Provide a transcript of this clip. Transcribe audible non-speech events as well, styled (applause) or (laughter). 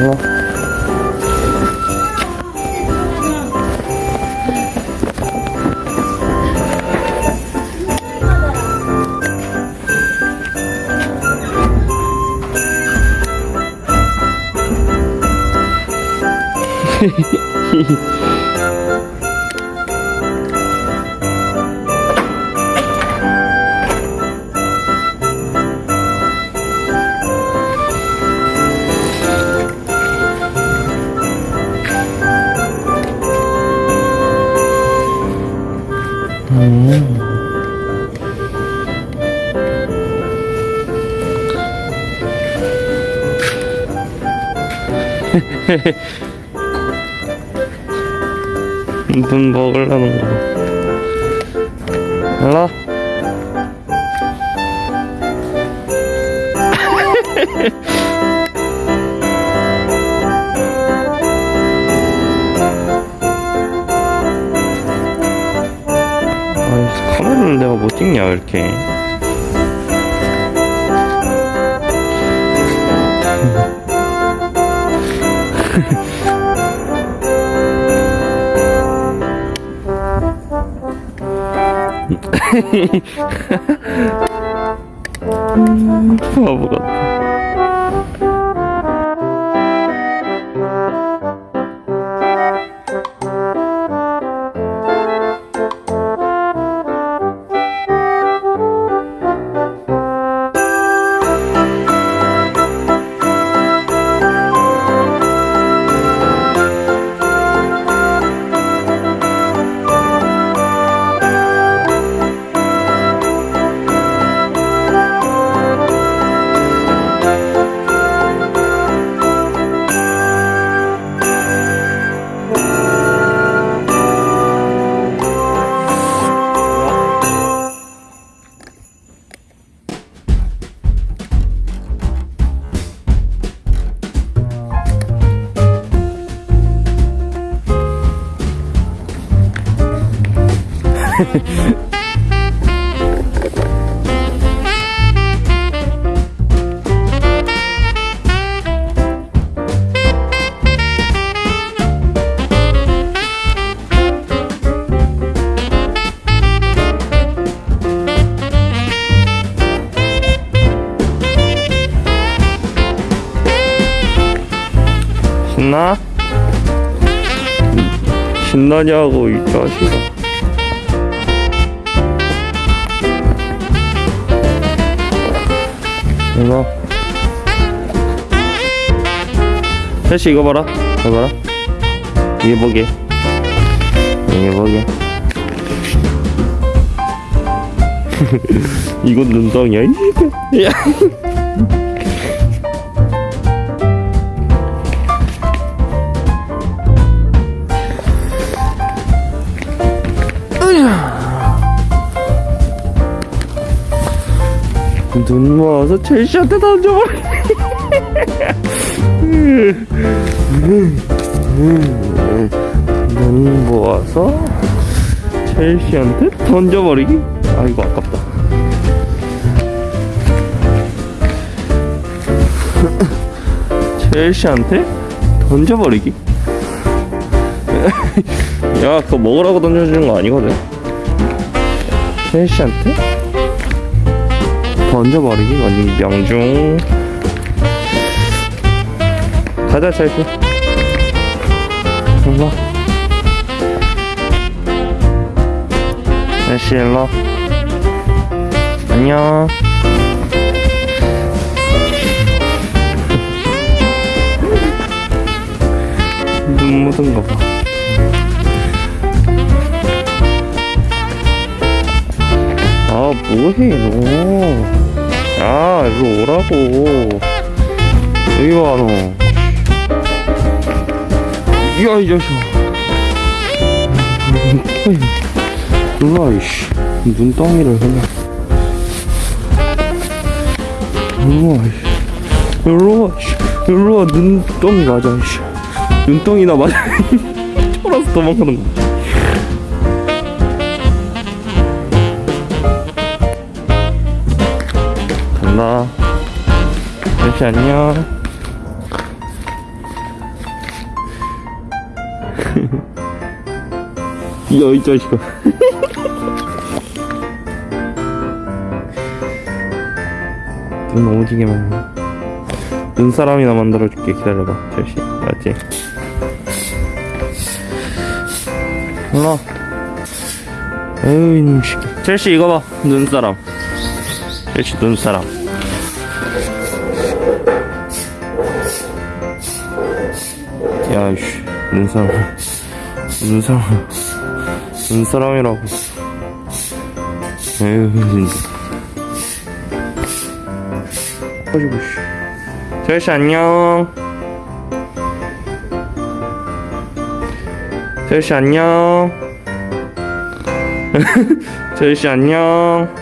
行咯。嘿嘿。 로 (laughs) 눈 먹으려는 거. 일로. (laughs) 카메라를 내가 못 찍냐, 이렇게. (laughs) 바보 같아. 신나? 신나냐고 이 자식아 이거. 혜씨 이거 봐라. 이거 봐라. 이게 뭐게? 이게 뭐게? (laughs) 이건 눈덩이야 (laughs) 모아서 첼시한테 던져버려. 눈 모아서 첼시한테 던져버리기? 아 이거 아깝다. 첼시한테 던져버리기? 야 그거 먹으라고 던져주는 거 아니거든. 첼시한테 던져버리기 완전 명중. 가자 찰스 일로 찰스 일로. 안녕. 눈 묻은 거봐 뭐해 너 야, 이리 오라고. 여기 와, 너. 야, 이 자식아. 와, 이씨. 눈덩이를 그냥. 일로 와, 이씨. 일로 와, 이씨. 일로 와, 눈덩이 맞아, 이씨. 눈덩이나 맞아. (laughs) 쫄아서 도망가는 거. 간다. 역시 안녕. 야, (laughs) 이 자식아. (laughs) 눈 오지게 먹네. 눈사람이나 만들어줄게. 기다려봐. 첼시. 알았지? 에휴, 이놈 새끼. 첼시, 이거 봐. 눈사람. 첼시, 눈사람. 야, 이씨. 눈사람. 눈사람. 눈사람이라고. 에휴, 진짜. 가지고, 씨. 첼시, 안녕. 첼시, 안녕. (laughs) 첼시, 안녕.